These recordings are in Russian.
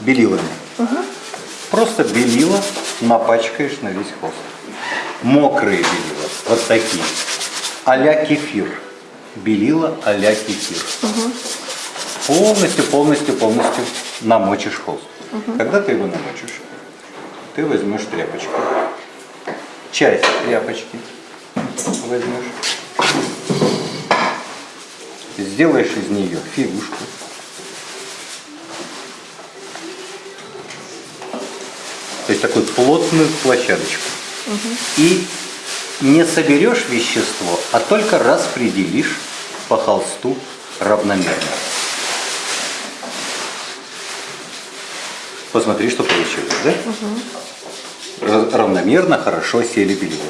белилами. Просто белила напачкаешь на весь холст. Мокрые белила, вот такие. а кефир. Белила а-ля кефир. Полностью, полностью, полностью намочишь холст. Когда ты его намочишь, ты возьмешь тряпочку. Часть тряпочки возьмешь. Сделаешь из нее фигушку. То есть такую плотную площадочку. И не соберешь вещество, а только распределишь по холсту равномерно. Посмотри, что получилось, да? Угу. Равномерно, хорошо сели белила.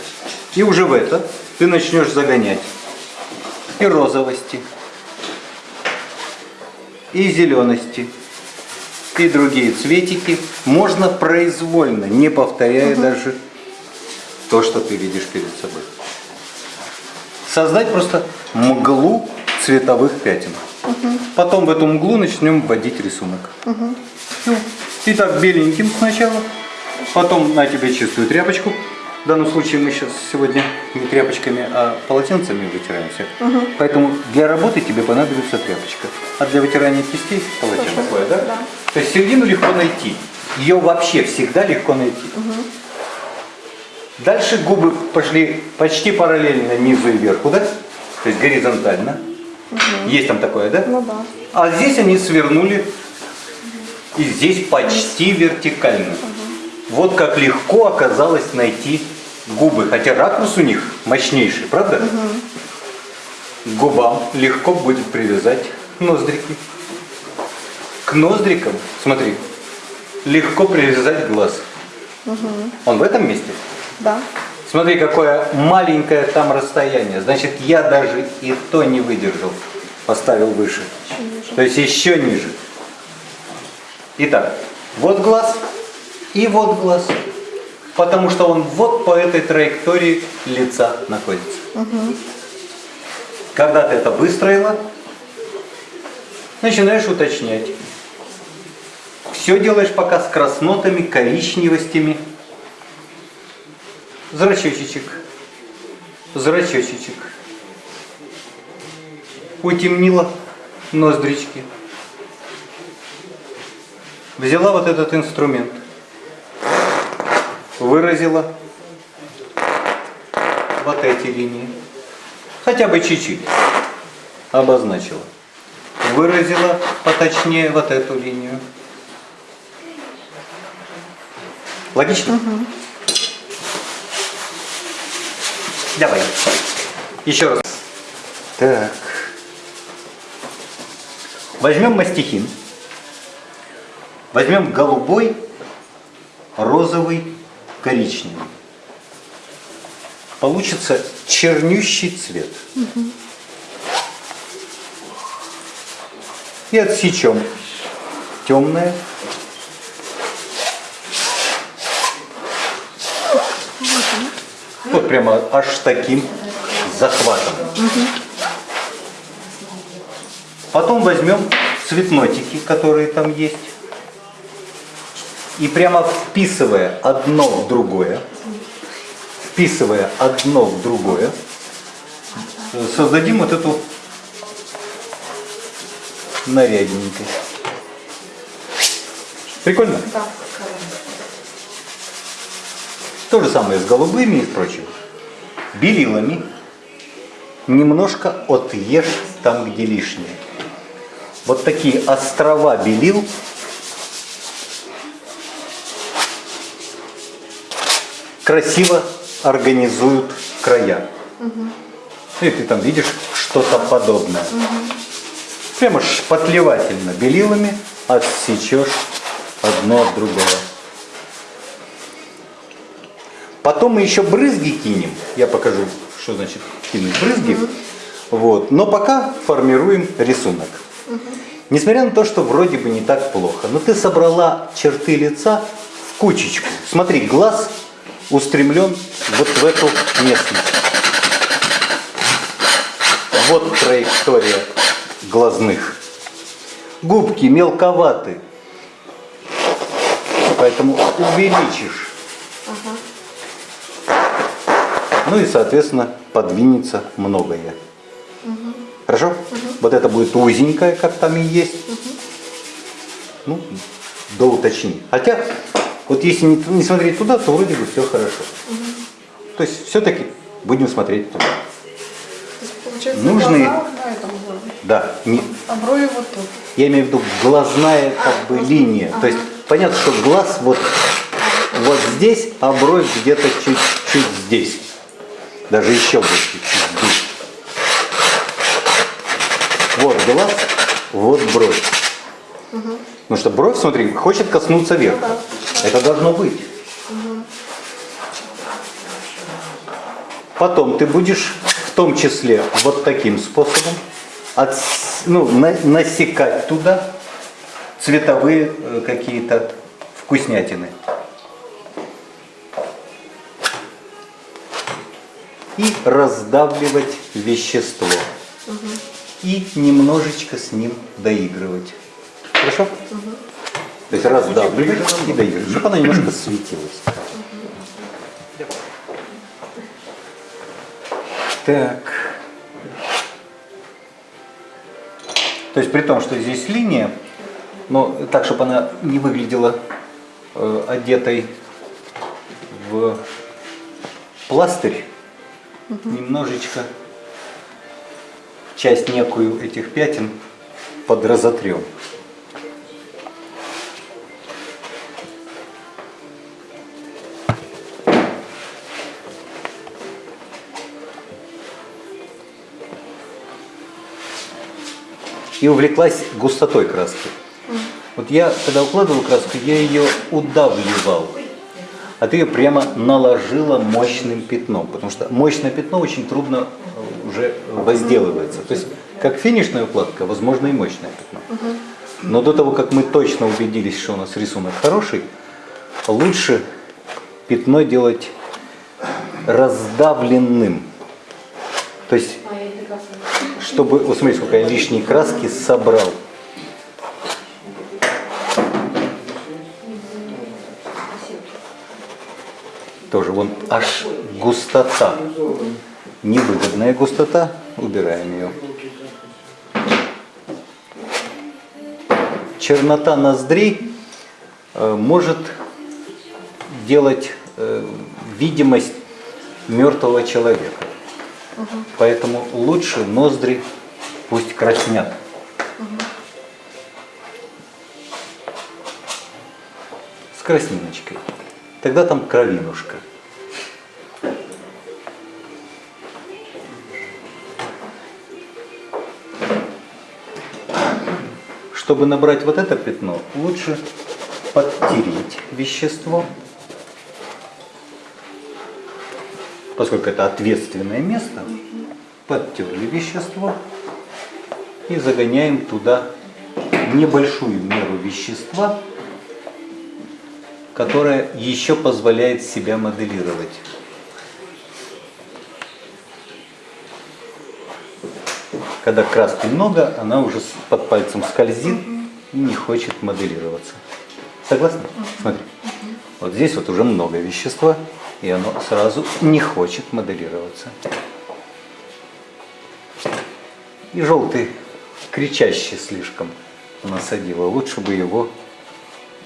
И уже в это ты начнешь загонять и розовости, и зелености, и другие цветики. Можно произвольно, не повторяя угу. даже то, что ты видишь перед собой. Создать просто мглу цветовых пятен. Угу. Потом в эту мглу начнем вводить рисунок. Угу. Итак, беленьким сначала, потом на тебе чистую тряпочку. В данном случае мы сейчас сегодня не тряпочками, а полотенцами вытираемся. Угу. Поэтому для работы тебе понадобится тряпочка. А для вытирания кистей полотенце. Такое, да? да? То есть середину легко найти. Ее вообще всегда легко найти. Угу. Дальше губы пошли почти параллельно низу и верху, да? То есть горизонтально. Угу. Есть там такое, да? Ну да. А здесь они свернули и здесь почти вертикально. Угу. Вот как легко оказалось найти губы, хотя ракурс у них мощнейший, правда? Угу. К губам легко будет привязать ноздрики. К ноздрикам, смотри, легко привязать глаз. Угу. Он в этом месте? Да. Смотри, какое маленькое там расстояние. Значит, я даже и то не выдержал. Поставил выше. То есть еще ниже. Итак, вот глаз и вот глаз. Потому что он вот по этой траектории лица находится. Угу. Когда ты это выстроила, начинаешь уточнять. Все делаешь пока с краснотами, коричневостями. Зрачочек, зрачочек. Утемнила ноздрички. Взяла вот этот инструмент, выразила вот эти линии, хотя бы чуть-чуть обозначила. Выразила поточнее вот эту линию. Логично? Угу. Давай. Еще раз. Так. Возьмем мастихин. Возьмем голубой, розовый, коричневый. Получится чернющий цвет. Угу. И отсечем темное. Вот прямо аж таким захватом. Потом возьмем цветнотики, которые там есть. И прямо вписывая одно в другое, вписывая одно в другое, создадим вот эту нарядненькость. Прикольно? Да. То же самое с голубыми и прочим. Белилами немножко отъешь там, где лишнее. Вот такие острова белил красиво организуют края. Угу. И ты там видишь что-то подобное. Угу. Прямо шпатлевательно белилами отсечешь одно от другого. Потом мы еще брызги кинем. Я покажу, что значит кинуть брызги. Угу. Вот. Но пока формируем рисунок. Угу. Несмотря на то, что вроде бы не так плохо, но ты собрала черты лица в кучечку. Смотри, глаз устремлен вот в эту местность. Вот траектория глазных. Губки мелковаты. поэтому увеличишь. Ну и, соответственно, подвинется многое. Хорошо? Вот это будет узенькое, как там и есть. Ну, до уточнения. Хотя, вот если не, не смотреть туда, то вроде бы все хорошо. То есть все-таки будем смотреть туда. Получается, Нужные- глаза на этом уровне, Да, не, а брови вот тут. я имею в виду глазная как бы линия. То есть понятно, что глаз вот, вот здесь, а бровь где-то чуть-чуть здесь. Даже еще больше. Вот глаз, вот бровь. Потому что бровь, смотри, хочет коснуться верха. Это должно быть. Потом ты будешь в том числе вот таким способом отс- ну, на- насекать туда цветовые э, какие-то вкуснятины. И раздавливать вещество. И немножечко с ним доигрывать. Хорошо? То есть раздавливать и доигрывать, чтобы она немножко светилась. Так. То есть при том, что здесь линия, но так, чтобы она не выглядела э, одетой в пластырь, немножечко часть некую этих пятен подразотрем. и увлеклась густотой краски. Вот я, когда укладывал краску, я ее удавливал, а ты ее прямо наложила мощным пятном, потому что мощное пятно очень трудно э, уже возделывается. То есть, как финишная укладка, возможно и мощное пятно. Но до того, как мы точно убедились, что у нас рисунок хороший, лучше пятно делать раздавленным. То есть чтобы, вот смотри, сколько я лишней краски собрал. Тоже вон аж густота. Невыгодная густота, убираем ее. Чернота ноздрей э, может делать э, видимость мертвого человека. Поэтому лучше ноздри пусть краснят. С красниночкой. Тогда там кровинушка. Чтобы набрать вот это пятно, лучше подтереть вещество. поскольку это ответственное место, подтерли вещество и загоняем туда небольшую меру вещества, которая еще позволяет себя моделировать. Когда краски много, она уже под пальцем скользит и не хочет моделироваться. Согласны? Смотри. Вот здесь вот уже много вещества, и оно сразу не хочет моделироваться. И желтый кричащий слишком насадила. Лучше бы его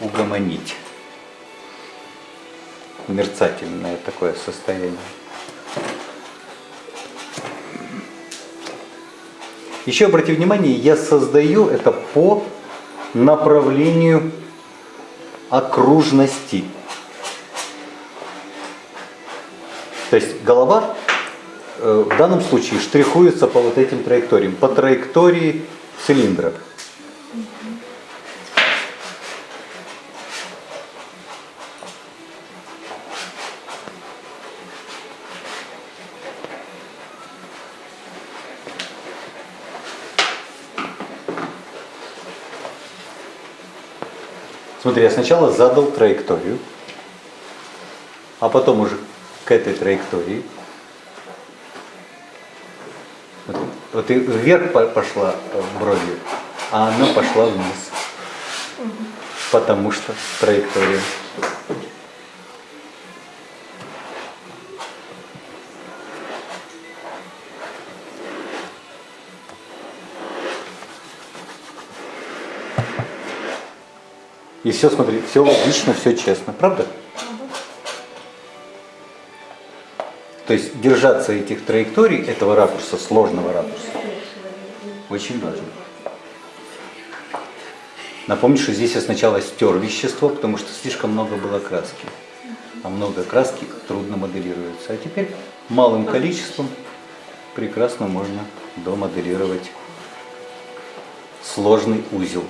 угомонить. Мерцательное такое состояние. Еще обрати внимание, я создаю это по направлению окружности. То есть голова э, в данном случае штрихуется по вот этим траекториям, по траектории цилиндра. Смотри, я сначала задал траекторию, а потом уже к этой траектории. Вот, вот и вверх по- пошла э, бровью, а она пошла вниз. Потому что траектория. И все, смотри, все логично, все честно, правда? То есть держаться этих траекторий, этого ракурса, сложного ракурса, очень важно. Напомню, что здесь я сначала стер вещество, потому что слишком много было краски. А много краски трудно моделируется. А теперь малым количеством прекрасно можно домоделировать сложный узел.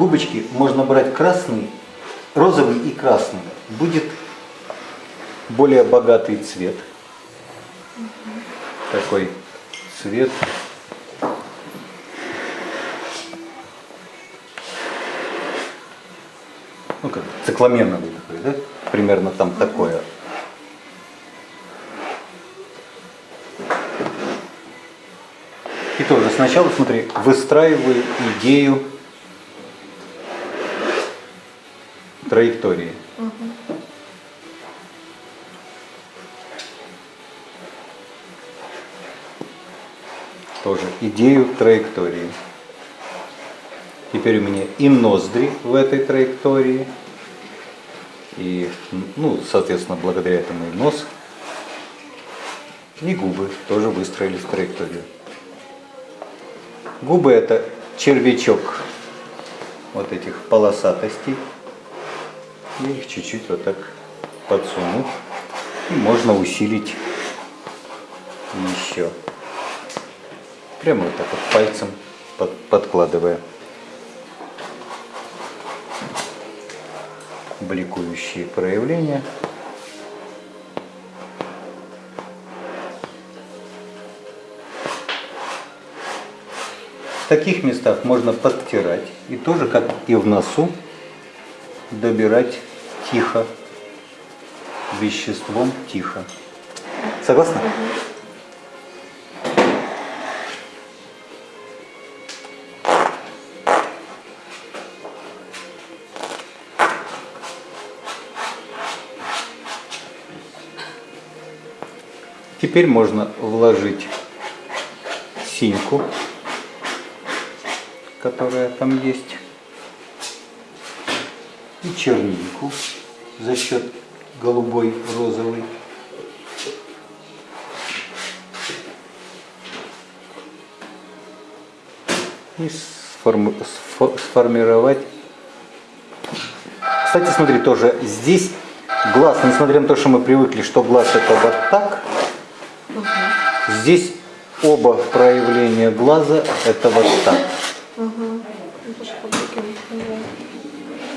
Губочки можно брать красный, розовый и красный. Будет более богатый цвет. Такой цвет. Ну как, цикламеновый такой, да? Примерно там такое. И тоже сначала, смотри, выстраиваю идею траектории. Тоже идею траектории. Теперь у меня и ноздри в этой траектории, и, ну, соответственно, благодаря этому и нос, и губы тоже выстроились в траекторию. Губы это червячок вот этих полосатостей. Я их чуть-чуть вот так подсуну. И можно усилить еще. Прямо вот так вот пальцем под, подкладывая. Бликующие проявления. В таких местах можно подтирать и тоже, как и в носу, добирать тихо, веществом тихо. Согласна? Теперь можно вложить синьку, которая там есть, и чернику за счет голубой, розовой. И сформи- сфо- сформировать. Кстати, смотри, тоже здесь глаз, несмотря на то, что мы привыкли, что глаз это вот так, здесь оба проявления глаза это вот так. По-другому.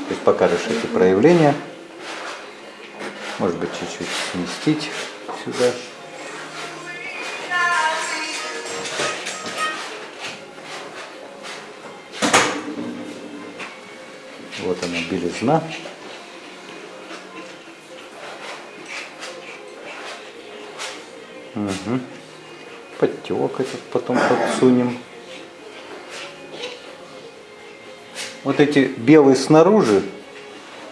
То есть покажешь эти проявления. Может быть, чуть-чуть сместить сюда. Вот она, белизна. Угу. Подтек этот потом подсунем. Вот эти белый снаружи,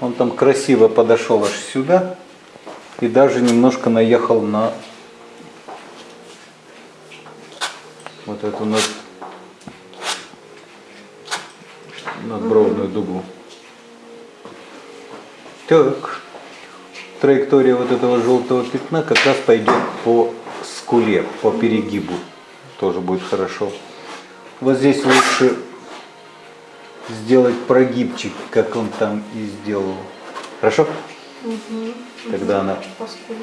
он там красиво подошел аж сюда и даже немножко наехал на вот эту над, надбровную дугу. Так, траектория вот этого желтого пятна как раз пойдет по скуле, по перегибу. Тоже будет хорошо. Вот здесь лучше сделать прогибчик, как он там и сделал. Хорошо? Тогда она Паскуда.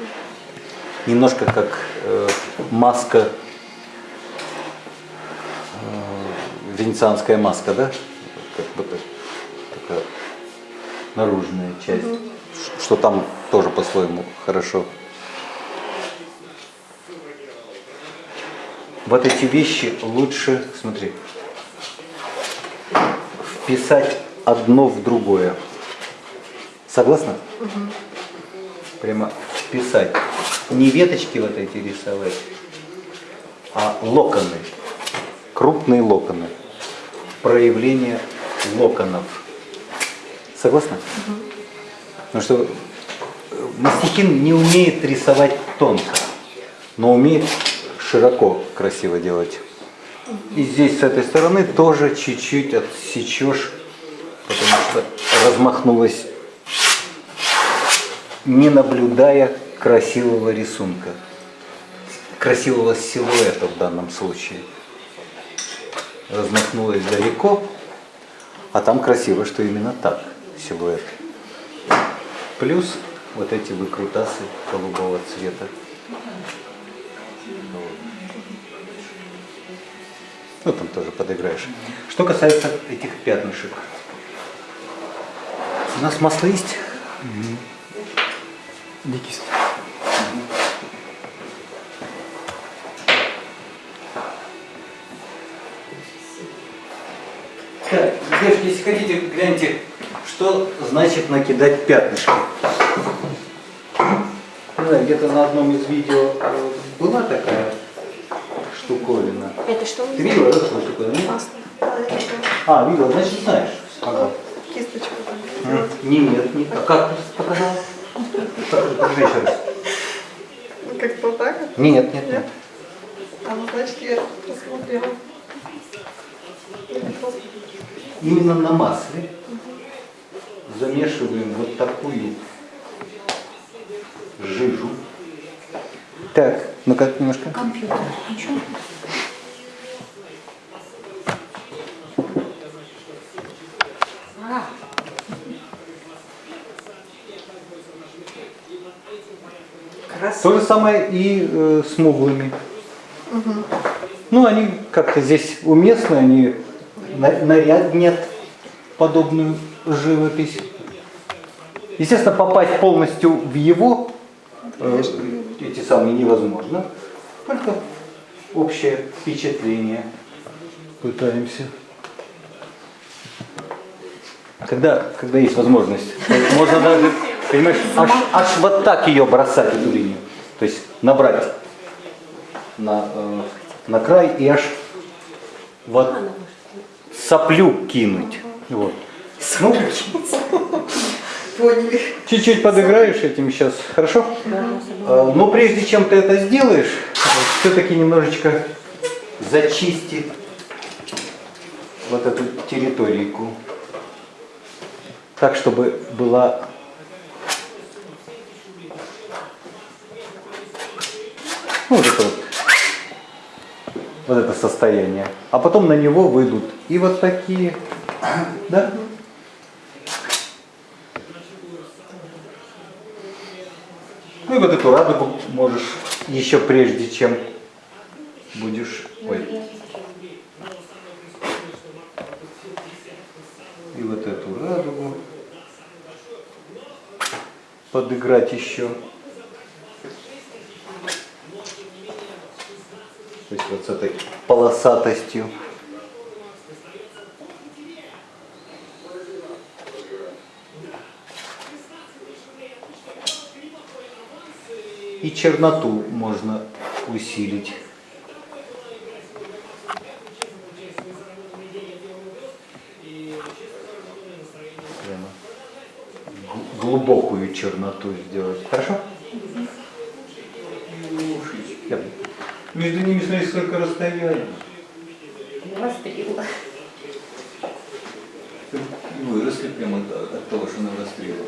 немножко как э, маска, э, венецианская маска, да? Как бы так, такая наружная часть. Ш- Что там тоже по-своему хорошо. Вот эти вещи лучше, смотри, вписать одно в другое. Согласна? Прямо вписать. Не веточки вот эти рисовать, а локоны. Крупные локоны. Проявление локонов. Согласна? Потому что э, мастихин не умеет рисовать тонко, но умеет широко красиво делать. И здесь с этой стороны тоже чуть-чуть отсечешь, потому что размахнулась, не наблюдая красивого рисунка, красивого силуэта в данном случае. Размахнулась далеко, а там красиво, что именно так силуэт. Плюс вот эти выкрутасы голубого цвета. Ну, там тоже подыграешь. Что касается этих пятнышек. У нас масло есть? Дикість. Так, девушки, если хотите, гляньте, что значит накидать пятнышки. Не знаю, где-то на одном из видео э, была такая штуковина. Это что? Ты видела, да. А, что? А, видела, значит знаешь. Ага. Кисточку. Нет, нет. А как ты Покажи еще раз. Ну, так вот? Нет, нет, нет. А ну, значит, я посмотрела. Именно на масле замешиваем вот такую жижу. Так, ну-ка немножко. Компьютер. Ничего. То же самое и э, с муглами. Ну, они как-то здесь уместны, они на- наряднят подобную живопись. Естественно, попасть полностью в его э, эти самые невозможно. Только общее впечатление пытаемся. Когда, когда есть возможность, можно даже, понимаешь, аж, аж вот так ее бросать, эту линию. То есть набрать на, э, на край и аж вот соплю кинуть. Вот. Ну, чуть-чуть подыграешь этим сейчас, хорошо? Э, Но прежде чем ты это сделаешь, все-таки немножечко зачисти вот эту территорийку. Так, чтобы была ну, вот это вот, вот это состояние. А потом на него выйдут и вот такие, да? Ну и вот эту радугу можешь еще прежде, чем будешь... Ой. И вот эту радугу подыграть еще. То есть вот с этой полосатостью. И черноту можно усилить. Глубокую черноту сделать. Хорошо? Я- Между ними смотри, сколько расстояния. навострила. Выросли прямо от, от того, что навострила.